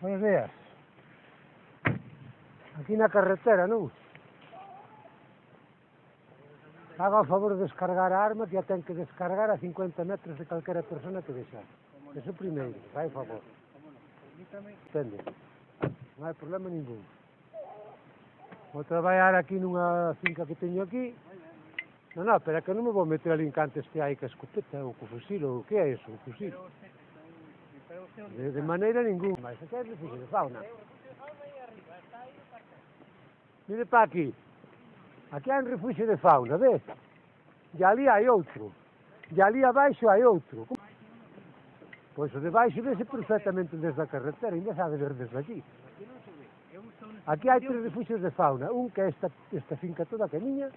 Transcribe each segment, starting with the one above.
Buenos días. Aquí na carretera, non? Haga o favor de descargar a arma que a ten que descargar a 50 metros de calquera persona que vexa. Eso primeiro, fai favor. Entende? Non hai problema ningún. Vou traballar aquí nunha finca que teño aquí. Non, non, pero é que non me vou meter ali encantes que hai que escopeta ou co fusil ou que é iso, o fusil. De, de maneira ninguna, mas aquí hai refugio de fauna. Mire para aquí. Aquí hai un refugio de fauna, ves? E ali hai outro. E ali abaixo hai outro. Pois o de baixo vese perfectamente desde a carretera, ainda sabe ver desde aquí. Aquí hai tres refugios de fauna, un que é esta, esta finca toda que é miña,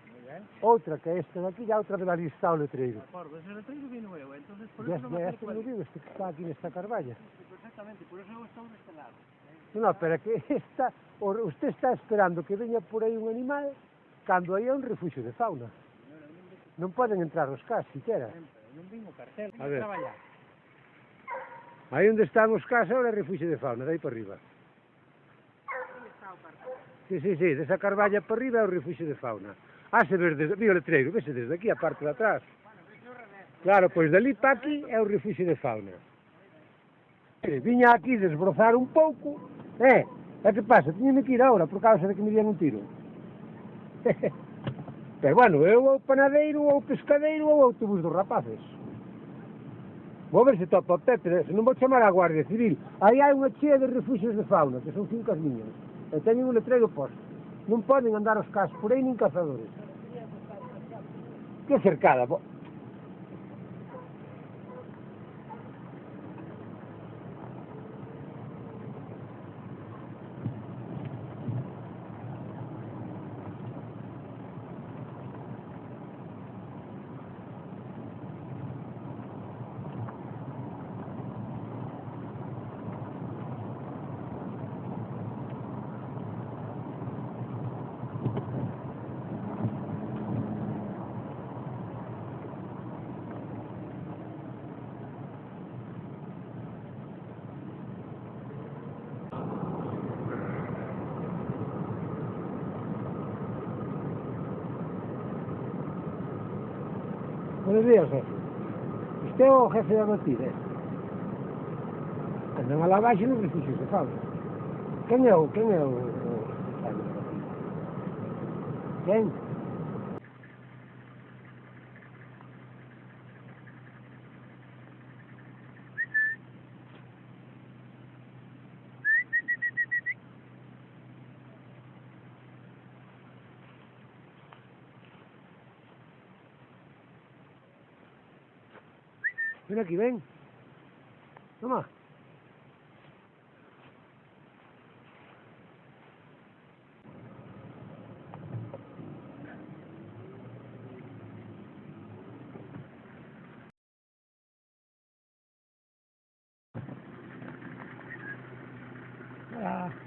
outra que é esta daqui e a outra de lista o letreiro. Acordo, ese letreiro vino eu, entonces por eso non me acerco a. Este que está aquí nesta Carballa. Exactamente, por eso eu estou deste lado. ¿eh? Non, pero que esta, usted está esperando que veña por aí un animal cando aí é un refugio de fauna. Non poden entrar os cas, siquera. Non vin o cartel, a ver. Aí onde están os cas, ahora é refugio de fauna, dai para arriba. Sí, sí, sí, desa Carballa para arriba é o refuxio de fauna. Ah, se ver desde, vi o letreiro, vese desde aquí a parte de atrás. Claro, pois dali para aquí é o refuxio de fauna. Eh, viña aquí desbrozar un pouco, eh, e que pasa? Tiñeme que ir agora por causa de que me dieron un tiro. Pero bueno, eu ou panadeiro, ou pescadeiro, ou autobús dos rapaces. Vou ver se topa o Pepe, se non vou chamar a Guardia Civil. Aí hai unha chea de refugios de fauna, que son fincas miñas e teñen un letreiro posto. Non poden andar os cas por aí nin cazadores. Que cercada, po. Buenos días, jefe. Este é o jefe da batida, eh? Andan a la baixa no preciso de fala. Quen é o... Quen é o... o... Quen? Bên là kỷ linh Đúng không? Yeah.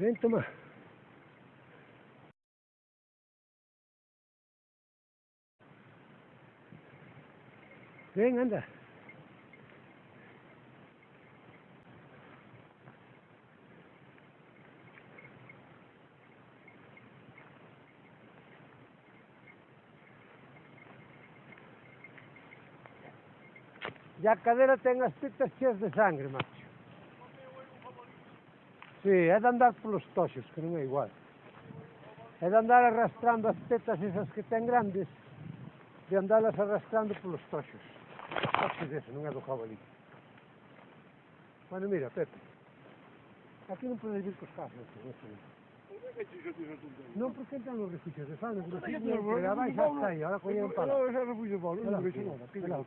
Ven, toma. Ven, anda. Ya cadera tengas pitas de sangre, macho. Sí, é de andar polos toxos, que non é igual. É de andar arrastrando as tetas esas que ten grandes, de andalas arrastrando polos toxos. Toxos dese, non é do jabalí. Bueno, mira, Pepe, aquí non podes vir cos casos, non sei. Non porque entran os refugios de Fano, pero si non vais hasta aí, ahora coñen para. Non, ese refugio de Pablo, non vexo nada.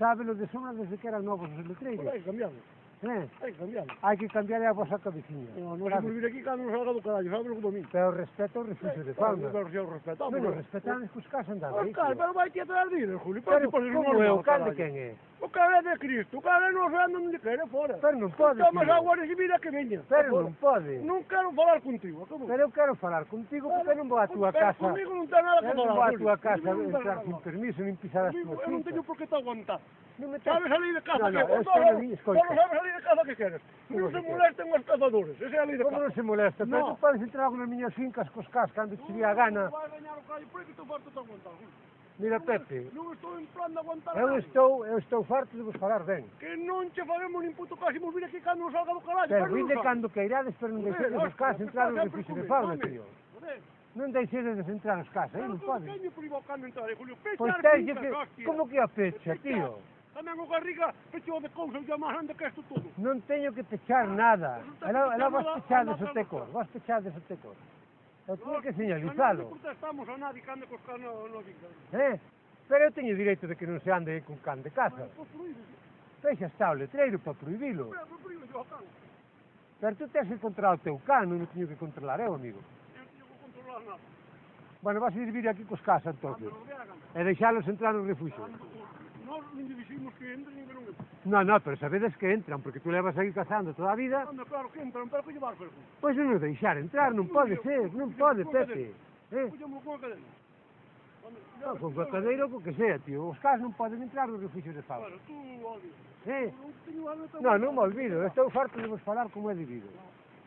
Sabe lo de Sombra desde que eran novos os letreiros. Pois, cambiamos. ¿Eh? Hai que cambiarla. Hay que cambiarla a vosa cabecinha. No, no claro. se olvide aquí cando nos salga do carallo, sabe o que domín. Pero respeto o refuxo de fauna. Pero se o respetamos. Bueno, respetan e buscas andar. Claro, pero vai ti te dar dinero, Julio. Pero como é o calde quen é? O cara é de Cristo, o cara não vê o nome de é fora. Sério, não pode. Então, mas agora de vida que venha. Sério, não pode. Não quero falar contigo, acabou. Sério, eu quero falar contigo porque não vou à tua casa. Comigo não tem nada para falar. Eu não vou à tua casa entrar sem permisso, nem pisar as tuas Eu não tenho por que te aguentar. Não me sabes salir de casa, não, que não, sabes salir de casa que queres. Não se molestem os caçadores, essa é a lei de casa. Como não se molesta? Não. tu podes entrar nas minhas fincas com os cascos, quando te a gana. Tu vais ganhar o caralho, por que tu vais te aguentar? Mira, Pepe. Non estou en plan de aguantar Eu estou, eu estou farto de vos falar ben. Que non che faremos nin puto caso, mos vir que cando nos salga do carallo. Pero de cando queirades, pero non deixedes os cas entrar no edificio de fauna, tío. Non deixedes de entrar nos cas, aí non podes. Eh, pero pois teño provocando entrar, Julio. Pois teño que... Como que a pecha, tío? Tamén o Garriga pechou de cousa e máis grande que isto todo. Non teño que pechar nada. Ela, ela vos pechades o vas vos pechades o tecor. Eu tiña que señalizalo. Non protestamos a nadie que ande cos cans no dictan. Eh? Pero eu teño direito de que non se ande con can de casa. Fexa está o letreiro para prohibilo. Pero tú tens que controlar o teu can, non o teño que controlar eu, amigo. Eu teño que controlar nada. Bueno, vas a ir vir aquí cos casas, entón. E deixalos entrar no refuxo nós nin diximos que entren nin que non entren. Non, non, pero sabedes que entran, porque tú levas aí cazando toda a vida. Anda, claro que entran, pero que llevar perfume. Pois non deixar entrar, non pode ser, non pode, Pepe. Eh? Pullamos con a cadena. Non, con o cadeiro, con que sea, tío. Os cas non poden entrar nos refugios de Fabra. Bueno, tú, ¿Eh? olvido. Eh? Non, non me olvido. Estou farto de vos falar como é debido.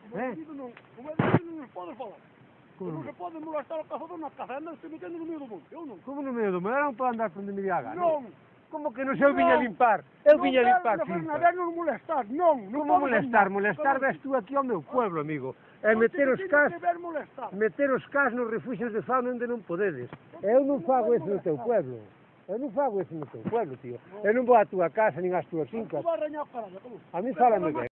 Como é debido ¿Eh? non. Como é debido non podes falar. Como? Non se pode molestar o cazador nas cazendas se metendo no meio do mundo. Eu non. Como no meio do mundo? Era non plan andar por onde me diaga. Non. non. Como que non eu viña a limpar? Eu viña a limpar, Non, non, non molestar, non. non Como molestar? Molestar ves tú aquí ao meu pueblo, amigo. E meter os cas, meter os cas nos refugios de fauna onde non podedes. Eu non fago eso no teu pueblo. Eu non fago eso no teu pueblo, tío. Eu non vou á túa casa, nin ás túas fincas. A mí fálame ben.